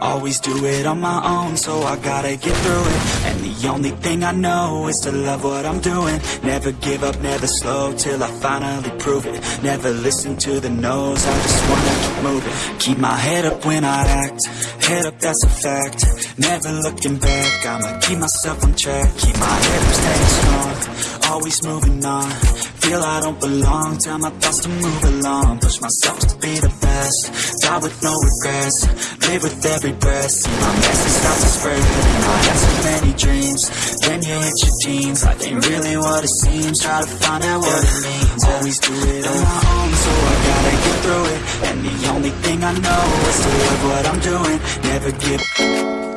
Always do it on my own, so I gotta get through it. And the only thing I know is to love what I'm doing. Never give up, never slow till I finally prove it. Never listen to the no's, I just wanna keep moving. Keep my head up when I act, head up, that's a fact. Never looking back, I'ma keep myself on track. Keep my head up, staying strong, always moving on. Feel I don't belong, tell my thoughts to move along. Push myself to be the best, die with no regrets. Live with every breath, see my message start to spread. And I had so many dreams, then you hit your teens. Life ain't really what it seems, try to find out what it means. Always do it on my own, so I gotta get through it. And the only thing I know is to love what I'm doing. Never give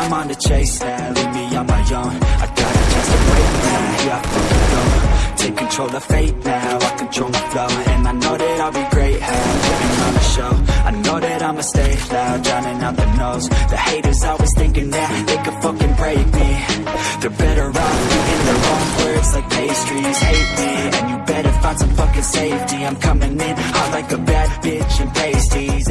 I'm on the chase now, leave me on my own. I got a chance to break now, yeah, I fucking go. Take control of fate now, I control my flow. And I know that I'll be great, how putting on a show. I know that I'ma stay loud, drowning out the noise. The haters always thinking that they could fucking break me. They're better off eating their own words like pastries. Hate me, and you better find some fucking safety. I'm coming in hot like a bad bitch and pasties.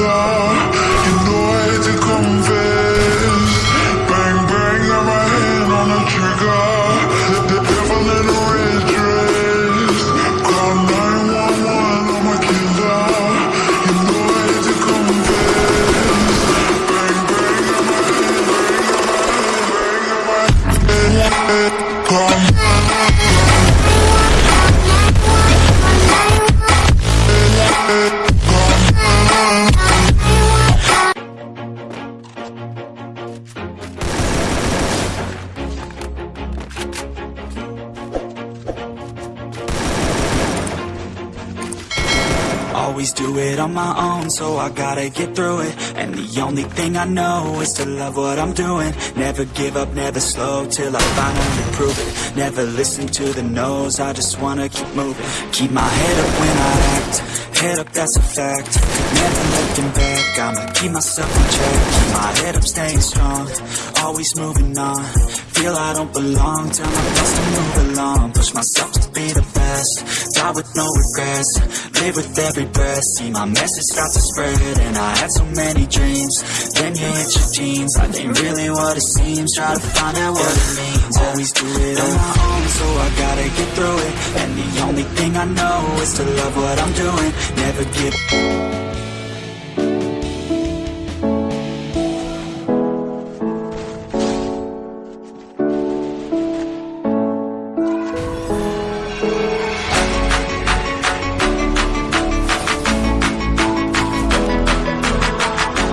I'm Always do it on my own, so I gotta get through it. And the only thing I know is to love what I'm doing. Never give up, never slow till I finally prove it. Never listen to the no's, I just wanna keep moving. Keep my head up when I act, head up, that's a fact. Never looking back, I'ma keep myself on track. Keep my head up, staying strong, always moving on. Feel I don't belong, tell my thoughts to move along. Push myself to be the best, die with no regrets Live with every breath See my message start to spread And I had so many dreams Then you hit your teens I ain't really what it seems Try to find out what it means Always do it on my own So I gotta get through it And only thing I know Is to love what I'm doing. Never give